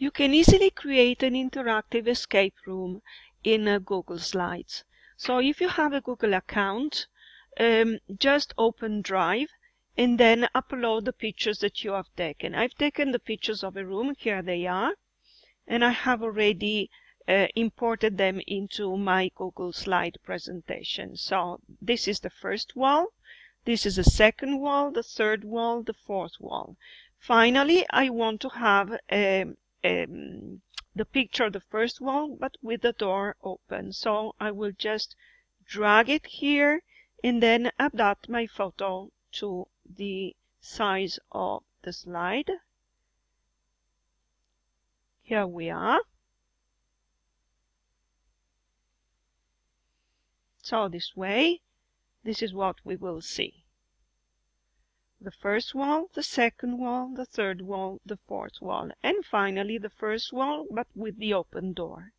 You can easily create an interactive escape room in uh, Google Slides. So if you have a Google account, um, just open Drive and then upload the pictures that you have taken. I've taken the pictures of a room, here they are, and I have already uh, imported them into my Google slide presentation. So this is the first wall, this is the second wall, the third wall, the fourth wall. Finally, I want to have a, um, the picture, the first one, but with the door open. So I will just drag it here and then adapt my photo to the size of the slide. Here we are. So this way, this is what we will see the first wall, the second wall, the third wall, the fourth wall, and finally the first wall but with the open door.